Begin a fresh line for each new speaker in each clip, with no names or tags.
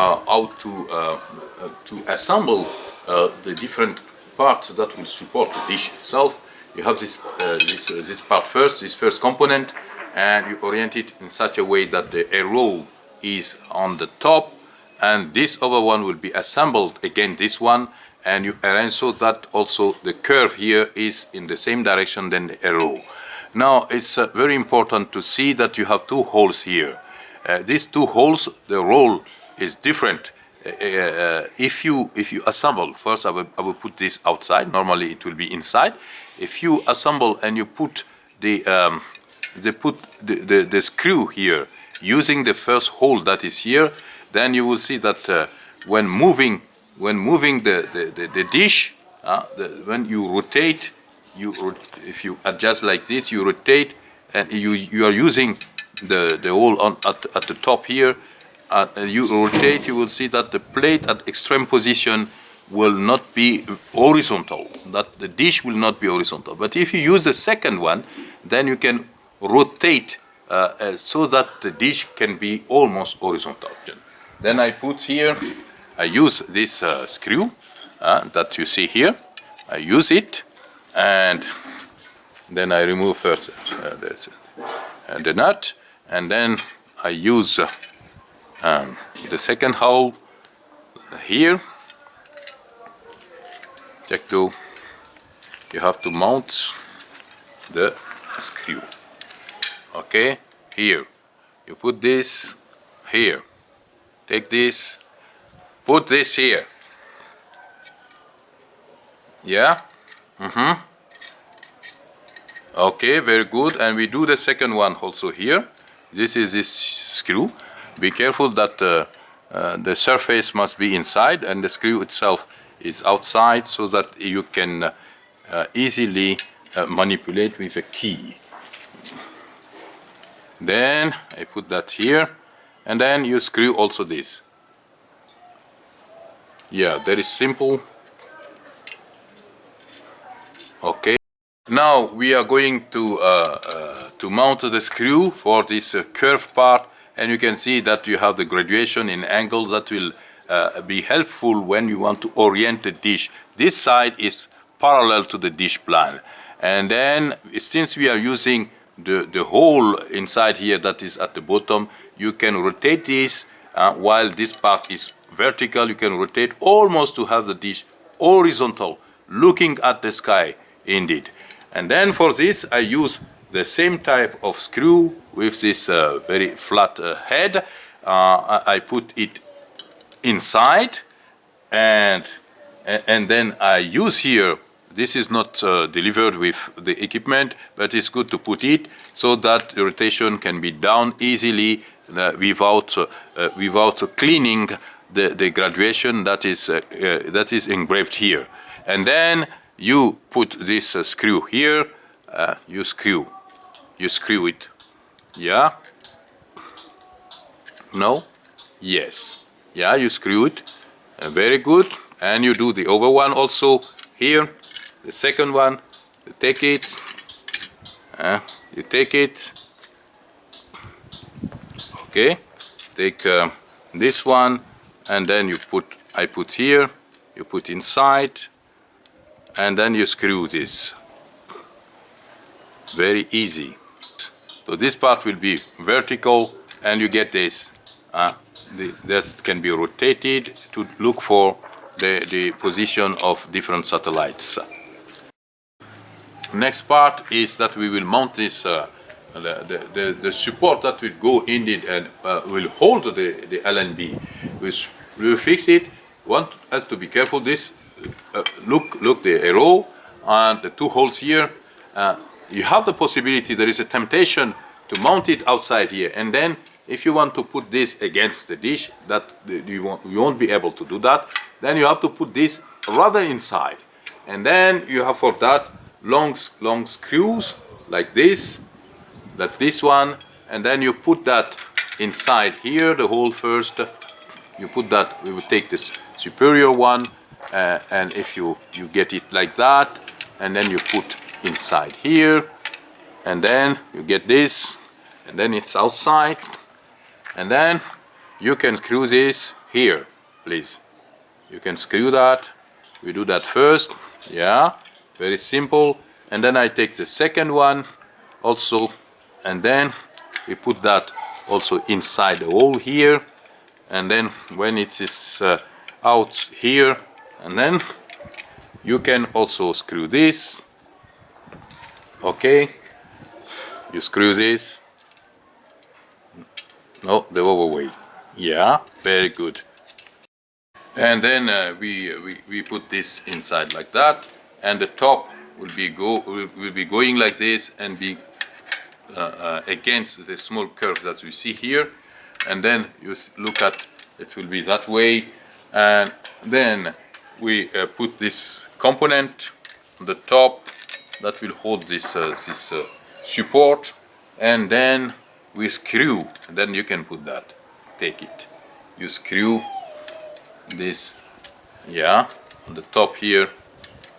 uh, how to uh, uh, to assemble the different parts that will support the dish itself. You have this this this part first, this first component, and you orient it in such a way that the arrow is on the top, and this other one will be assembled against this one, and you arrange so that also the curve here is in the same direction than the arrow. Now it's uh, very important to see that you have two holes here. Uh, these two holes, the role is different. Uh, uh, if you if you assemble first, I will, I will put this outside. Normally it will be inside. If you assemble and you put the um, they put the, the, the screw here using the first hole that is here, then you will see that uh, when moving when moving the the, the, the dish, uh, the, when you rotate, you if you adjust like this, you rotate and you you are using the the hole on at, at the top here uh, you rotate, you will see that the plate at extreme position will not be horizontal, that the dish will not be horizontal. But if you use the second one, then you can rotate uh, uh, so that the dish can be almost horizontal. Then I put here, I use this uh, screw uh, that you see here, I use it and then I remove first the nut and then I use um, the second hole here. Check to you have to mount the screw. Okay here. You put this here. Take this. Put this here. Yeah? Mm-hmm. Okay very good. And we do the second one also here. This is this screw be careful that uh, uh, the surface must be inside and the screw itself is outside so that you can uh, uh easily uh, manipulate with a key. Then I put that here and then you screw also this. Yeah, very simple. Okay. Now we are going to uh, to mount the screw for this curved part and you can see that you have the graduation in angles that will uh, be helpful when you want to orient the dish. This side is parallel to the dish plan. And then since we are using the, the hole inside here that is at the bottom, you can rotate this uh, while this part is vertical. You can rotate almost to have the dish horizontal, looking at the sky indeed. And then for this I use the same type of screw with this uh, very flat uh, head. Uh, I put it inside and and then I use here. This is not uh, delivered with the equipment but it's good to put it so that the rotation can be down easily uh, without uh, without cleaning the, the graduation that is that is engraved here. And then you put this screw here. You screw you screw it. Yeah? No? Yes. Yeah, you screw it. Uh, very good. And you do the other one also here. The second one, you take it. Uh, you take it. Okay. Take uh, this one and then you put, I put here, you put inside and then you screw this. Very easy. So this part will be vertical and you get this. Uh, the, this can be rotated to look for the, the position of different satellites. Next part is that we will mount this, uh, the, the, the, support that will go in it and uh, will hold the, the LNB. We will fix it. One has to be careful. This, uh, look, look the arrow and the two holes here. Uh, you have the possibility, there is a temptation to mount it outside here. And then if you want to put this against the dish, that you won't, you won't be able to do that. Then you have to put this rather inside. And then you have for that long, long screws like this, like this one. And then you put that inside here, the hole first. You put that, we will take this superior one. Uh, and if you, you get it like that, and then you put inside here and then you get this and then it's outside and then you can screw this here please. You can screw that. We do that first. Yeah very simple. And then I take the second one also and then we put that also inside the hole here. And then when it is uh, out here and then you can also screw this okay. You screw this. No the other way. Yeah very good. And then uh, we, we we put this inside like that. And the top will be go will, will be going like this and be uh, uh, against the small curve that we see here. And then you look at it will be that way. And then we uh, put this component on the top that will hold this uh, this uh, support and then we screw then you can put that. Take it. You screw this yeah on the top here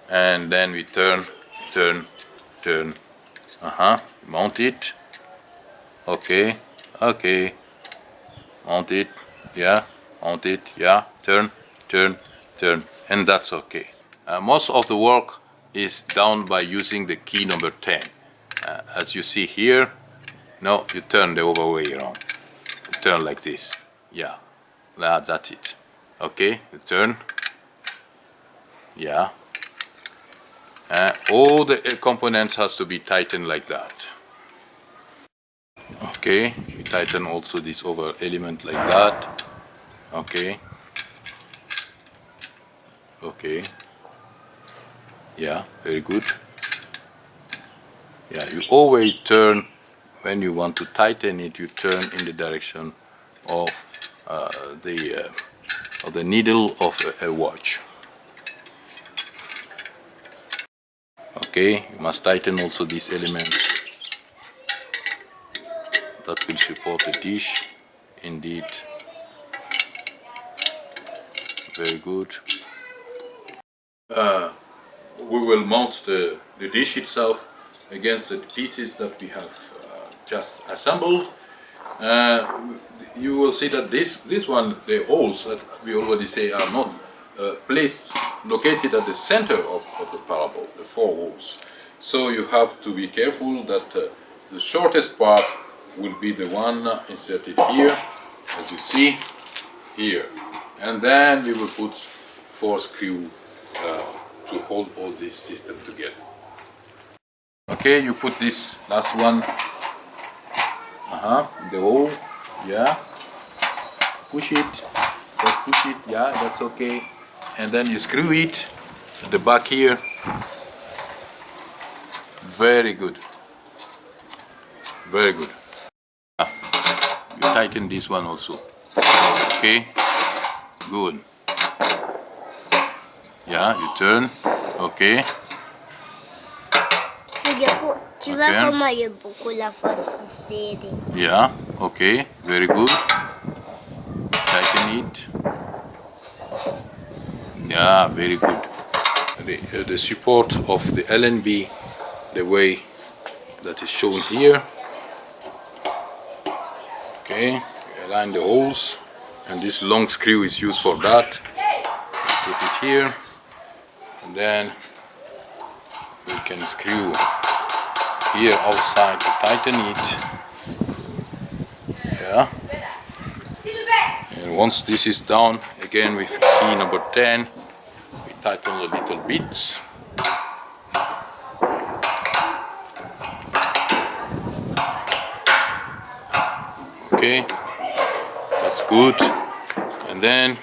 and then we turn turn turn. Uh-huh. Mount it. Okay. Okay. Mount it. Yeah. Mount it. Yeah. Turn turn turn. And that's okay. Uh, most of the work is done by using the key number 10 uh, as you see here no you turn the other way around. You turn like this. Yeah. That, that's it. Okay you turn. Yeah. Uh, all the uh, components has to be tightened like that. Okay we tighten also this over element like that. Okay. Okay yeah very good. Yeah you always turn when you want to tighten it you turn in the direction of uh, the uh, of the needle of a, a watch. Okay you must tighten also this element that will support the dish. Indeed. Very good. Uh, we will mount the, the dish itself against the pieces that we have uh, just assembled. Uh, you will see that this this one the holes that we already say are not uh, placed located at the center of, of the parabole the four holes so you have to be careful that uh, the shortest part will be the one inserted here as you see here. And then we will put four screw uh, to hold all this system together. Okay you put this last one uh-huh the hole yeah. Push it just push it yeah that's okay. And then you screw it at the back here. Very good. Very good. You tighten this one also. Okay good yeah you turn. Okay.
Sige po, tu vois
Ok.
comment il y a beaucoup la face poussée.
yeah okay very good. Tighten it yeah very good. The, uh, the support of the LNB the way that is shown here. Okay align the holes and this long screw is used for that. Put it here and then we can screw here outside to tighten it. Yeah. And once this is down again with key number 10 we tighten the little bits. Okay. That's good. And then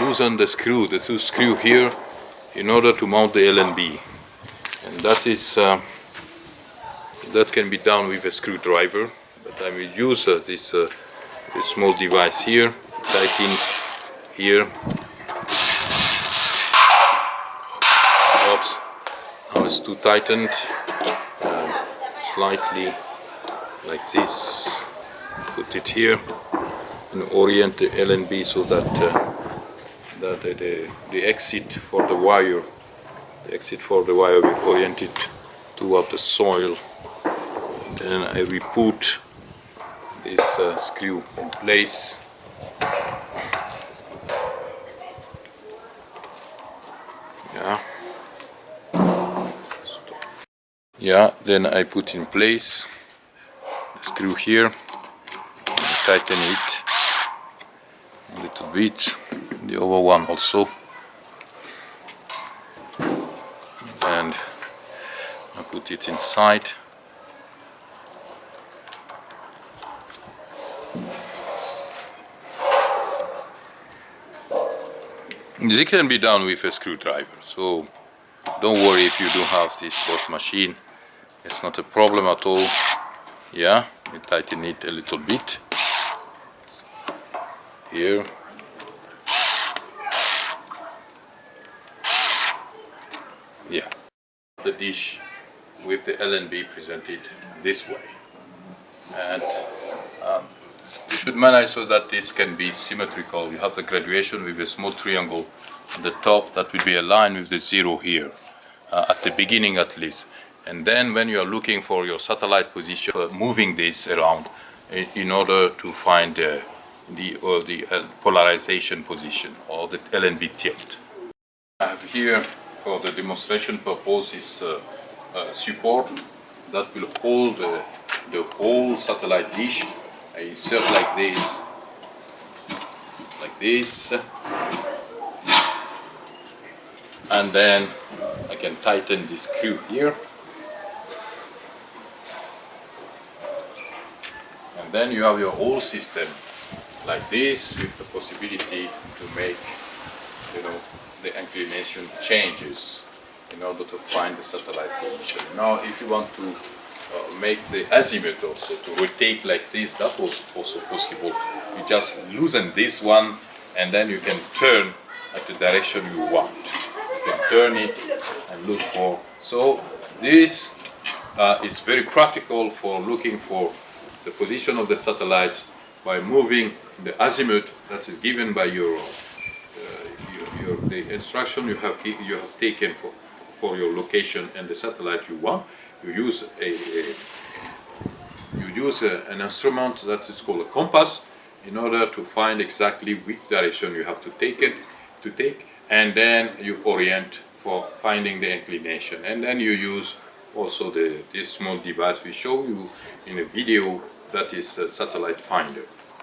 loosen the screw the two screw here in order to mount the LNB and that is uh, that can be done with a screwdriver but I will use uh, this, uh, this small device here tighten here. Oops, oops. now it's too tightened. Um, slightly like this. Put it here and orient the LNB so that that the, the, the exit for the wire the exit for the wire will orient it toward the soil. And then I will put this uh, screw in place. Yeah. Stop. yeah then I put in place the screw here. Tighten it a little bit the other one also and I put it inside This can be done with a screwdriver, so don't worry if you don't have this Bosch machine. It's not a problem at all. Yeah, tighten it a little bit. Here. Yeah. The dish with the LNB presented this way. And um, you should manage so that this can be symmetrical. You have the graduation with a small triangle on the top that will be aligned with the zero here, uh, at the beginning at least. And then when you are looking for your satellite position, uh, moving this around in, in order to find uh, the, or the uh, polarization position or the LNB tilt. I have here for the demonstration purpose is uh, uh, support that will hold the whole satellite dish. I insert like this, like this, and then I can tighten this screw here, and then you have your whole system like this with the possibility to make, you know, the inclination changes in order to find the satellite position. Now, if you want to uh, make the azimuth also to rotate like this that was also possible. You just loosen this one and then you can turn at the direction you want. You can turn it and look for. So this uh, is very practical for looking for the position of the satellites by moving the azimuth that is given by your, the instruction you have you have taken for for your location and the satellite you want you use a, a you use a, an instrument that is called a compass in order to find exactly which direction you have to take it to take and then you orient for finding the inclination. And then you use also the this small device we show you in a video that is a satellite finder